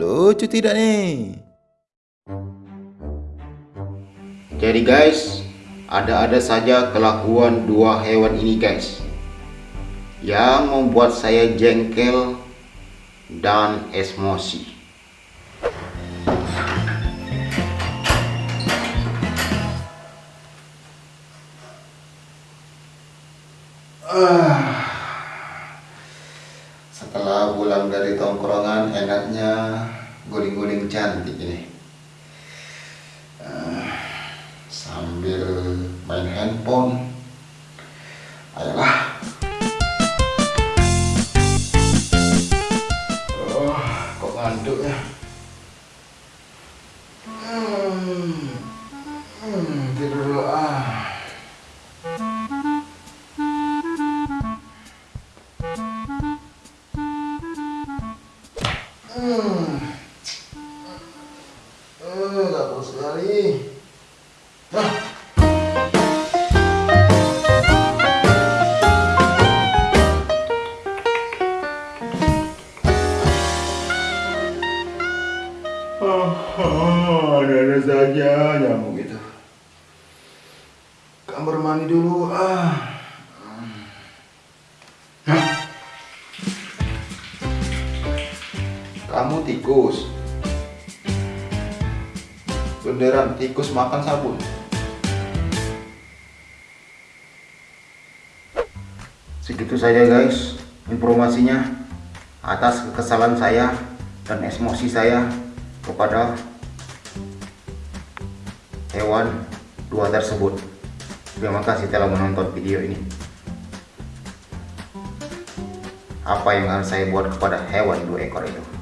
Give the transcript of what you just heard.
Lucu tidak nih? Jadi guys, ada-ada saja kelakuan dua hewan ini guys yang membuat saya jengkel dan emosi. Ah, setelah pulang dari tongkrongan enaknya guling-guling cantik ini. Ah, sambil main handphone. Ayolah. Oh, kok ngantuk ya? Hmm, hmm, tidur dulu ah. Hmm. Eh, sekali. Oh, ada-ada saja nyamuk itu. Kamar mandi dulu ah. Kamu tikus. Beneran tikus makan sabun. Segitu saja guys informasinya atas kekesalan saya dan emosi saya kepada hewan dua tersebut. Terima kasih telah menonton video ini. Apa yang harus saya buat kepada hewan dua ekor itu?